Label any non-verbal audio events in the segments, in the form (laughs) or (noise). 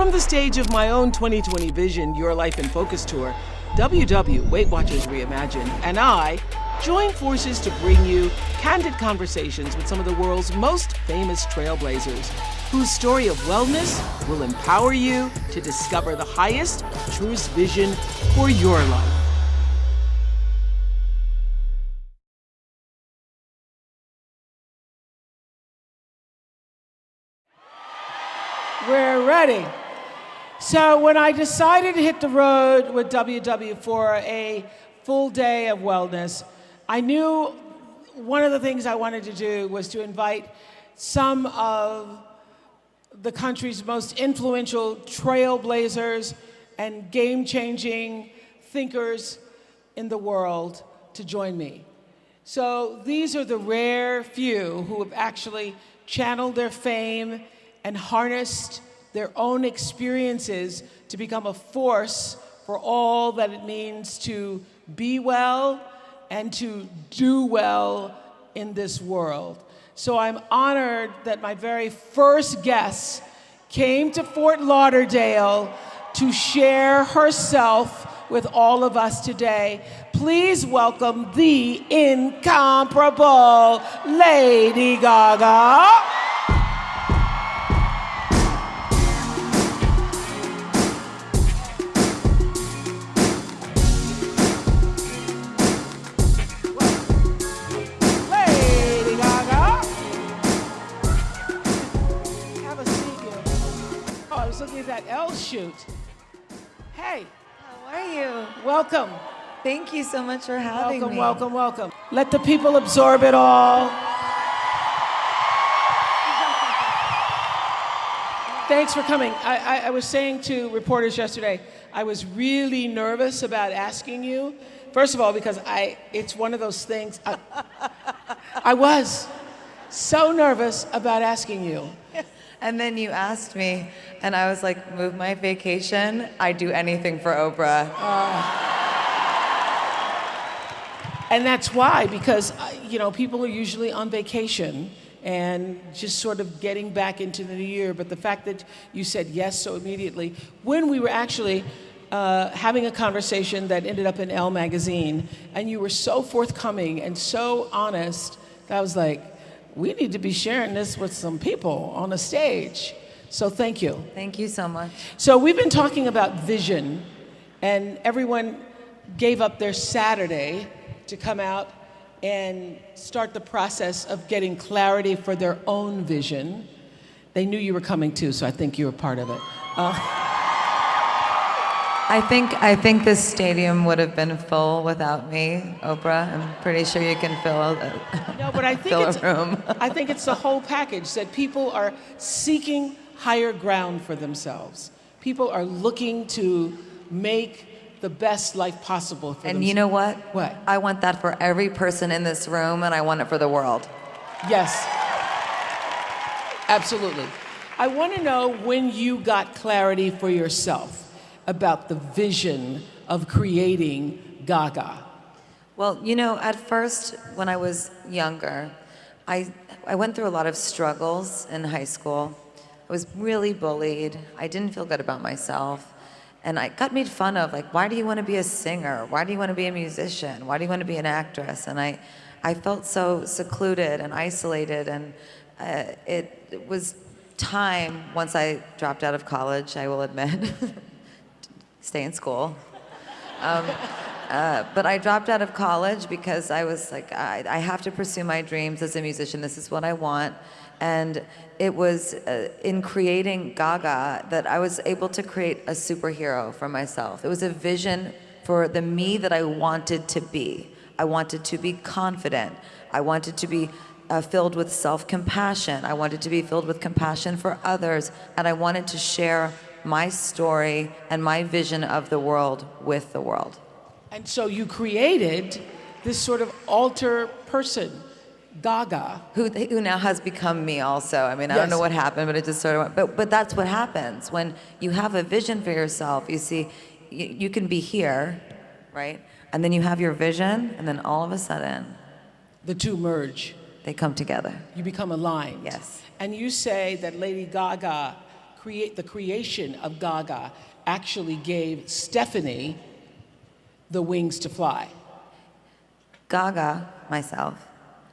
From the stage of my own 2020 Vision Your Life in Focus tour, WW Weight Watchers Reimagine and I join forces to bring you candid conversations with some of the world's most famous trailblazers, whose story of wellness will empower you to discover the highest, truest vision for your life. We're ready. So when I decided to hit the road with WW for a full day of wellness, I knew one of the things I wanted to do was to invite some of the country's most influential trailblazers and game-changing thinkers in the world to join me. So these are the rare few who have actually channeled their fame and harnessed their own experiences to become a force for all that it means to be well and to do well in this world. So I'm honored that my very first guest came to Fort Lauderdale to share herself with all of us today. Please welcome the incomparable Lady Gaga. Shoot. Hey. How are you? Welcome. Thank you so much for having welcome, me. Welcome, welcome, welcome. Let the people absorb it all. Thanks for coming. I, I, I, was saying to reporters yesterday, I was really nervous about asking you. First of all, because I, it's one of those things, I, I was so nervous about asking you. And then you asked me, and I was like, move my vacation. I do anything for Oprah. Uh, and that's why, because, uh, you know, people are usually on vacation and just sort of getting back into the new year. But the fact that you said yes so immediately, when we were actually uh, having a conversation that ended up in Elle magazine, and you were so forthcoming and so honest, that was like, we need to be sharing this with some people on a stage. So thank you. Thank you so much. So we've been talking about vision, and everyone gave up their Saturday to come out and start the process of getting clarity for their own vision. They knew you were coming too, so I think you were part of it. Uh, I think I think this stadium would have been full without me, Oprah. I'm pretty sure you can fill a, no, but I (laughs) think fill it's, a room. I think it's the whole package that people are seeking higher ground for themselves. People are looking to make the best life possible for and themselves. you know what? What? I want that for every person in this room, and I want it for the world. Yes. Absolutely. I want to know when you got clarity for yourself about the vision of creating Gaga? Well, you know, at first, when I was younger, I, I went through a lot of struggles in high school. I was really bullied. I didn't feel good about myself. And I got made fun of, like, why do you want to be a singer? Why do you want to be a musician? Why do you want to be an actress? And I, I felt so secluded and isolated. And uh, it, it was time, once I dropped out of college, I will admit, (laughs) stay in school. Um, uh, but I dropped out of college because I was like, I, I, have to pursue my dreams as a musician. This is what I want. And it was uh, in creating Gaga that I was able to create a superhero for myself. It was a vision for the me that I wanted to be. I wanted to be confident. I wanted to be uh, filled with self-compassion. I wanted to be filled with compassion for others. And I wanted to share my story and my vision of the world with the world. And so you created this sort of alter person, Gaga. Who, who now has become me also. I mean, I yes. don't know what happened, but it just sort of went, but, but that's what happens. When you have a vision for yourself, you see, you, you can be here, right? And then you have your vision, and then all of a sudden, the two merge. They come together. You become aligned. Yes. And you say that Lady Gaga create the creation of Gaga actually gave Stephanie the wings to fly. Gaga, myself,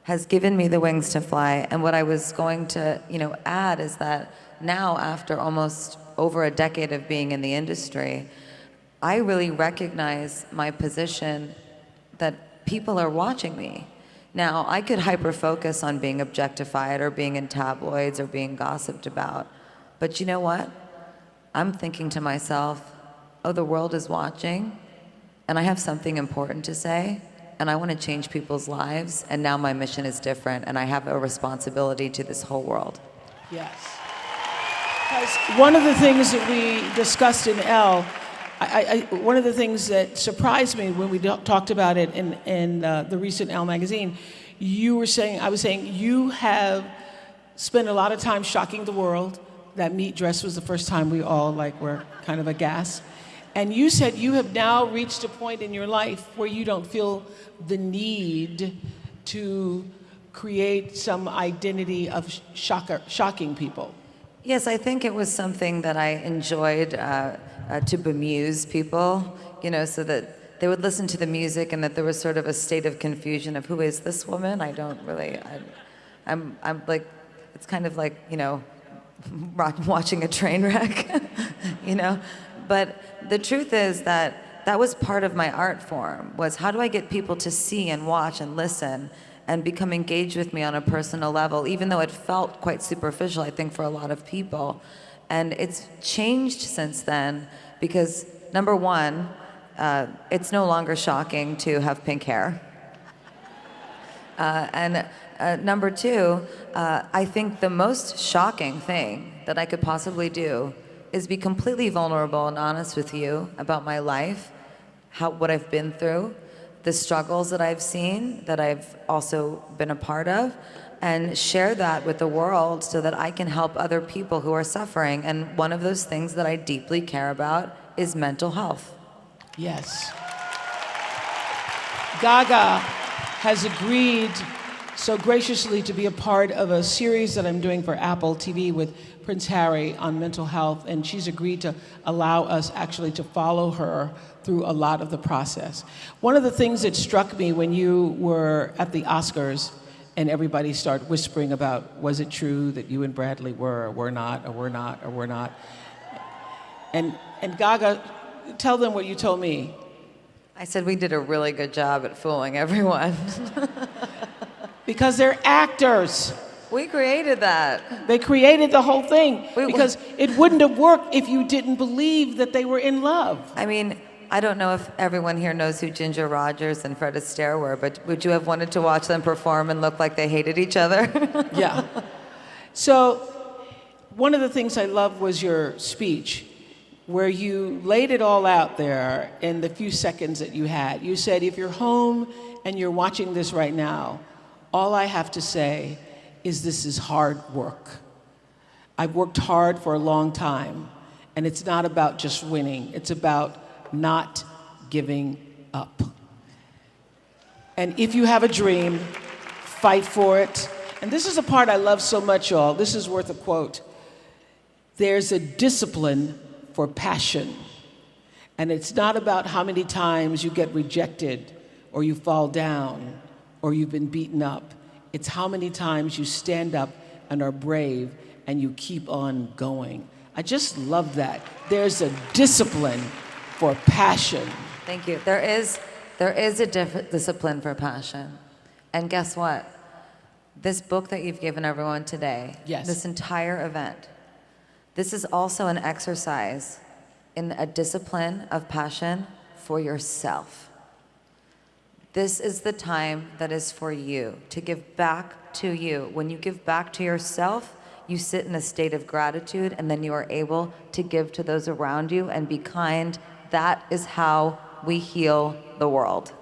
has given me the wings to fly. And what I was going to, you know, add is that now, after almost over a decade of being in the industry, I really recognize my position that people are watching me. Now, I could hyper focus on being objectified or being in tabloids or being gossiped about. But you know what? I'm thinking to myself, oh, the world is watching, and I have something important to say, and I want to change people's lives, and now my mission is different, and I have a responsibility to this whole world. Yes. Because one of the things that we discussed in Elle, I, I, one of the things that surprised me when we talked about it in, in uh, the recent Elle magazine, you were saying, I was saying, you have spent a lot of time shocking the world. That meat dress was the first time we all like were kind of aghast. And you said you have now reached a point in your life where you don't feel the need to create some identity of shocker, shocking people. Yes, I think it was something that I enjoyed uh, uh, to bemuse people, you know, so that they would listen to the music and that there was sort of a state of confusion of who is this woman? I don't really, I, I'm, I'm like, it's kind of like, you know, watching a train wreck, (laughs) you know? But the truth is that that was part of my art form, was how do I get people to see and watch and listen and become engaged with me on a personal level, even though it felt quite superficial, I think, for a lot of people. And it's changed since then because, number one, uh, it's no longer shocking to have pink hair. Uh, and uh, number two, uh, I think the most shocking thing that I could possibly do is be completely vulnerable and honest with you about my life, how, what I've been through, the struggles that I've seen, that I've also been a part of, and share that with the world so that I can help other people who are suffering. And one of those things that I deeply care about is mental health. Yes. Gaga has agreed so graciously to be a part of a series that I'm doing for Apple TV with Prince Harry on mental health, and she's agreed to allow us actually to follow her through a lot of the process. One of the things that struck me when you were at the Oscars and everybody started whispering about was it true that you and Bradley were or were not or were not or were not. And, and Gaga, tell them what you told me. I said we did a really good job at fooling everyone. (laughs) because they're actors. We created that. They created the whole thing we, because it wouldn't have worked if you didn't believe that they were in love. I mean, I don't know if everyone here knows who Ginger Rogers and Fred Astaire were, but would you have wanted to watch them perform and look like they hated each other? (laughs) yeah. So, one of the things I loved was your speech, where you laid it all out there in the few seconds that you had. You said, if you're home and you're watching this right now, all I have to say is this is hard work. I've worked hard for a long time, and it's not about just winning, it's about not giving up. And if you have a dream, fight for it. And this is a part I love so much, y'all. This is worth a quote. There's a discipline for passion. And it's not about how many times you get rejected or you fall down or you've been beaten up. It's how many times you stand up and are brave and you keep on going. I just love that. There's a discipline for passion. Thank you. There is, there is a discipline for passion. And guess what? This book that you've given everyone today, yes. this entire event, this is also an exercise in a discipline of passion for yourself. This is the time that is for you, to give back to you. When you give back to yourself, you sit in a state of gratitude and then you are able to give to those around you and be kind. That is how we heal the world.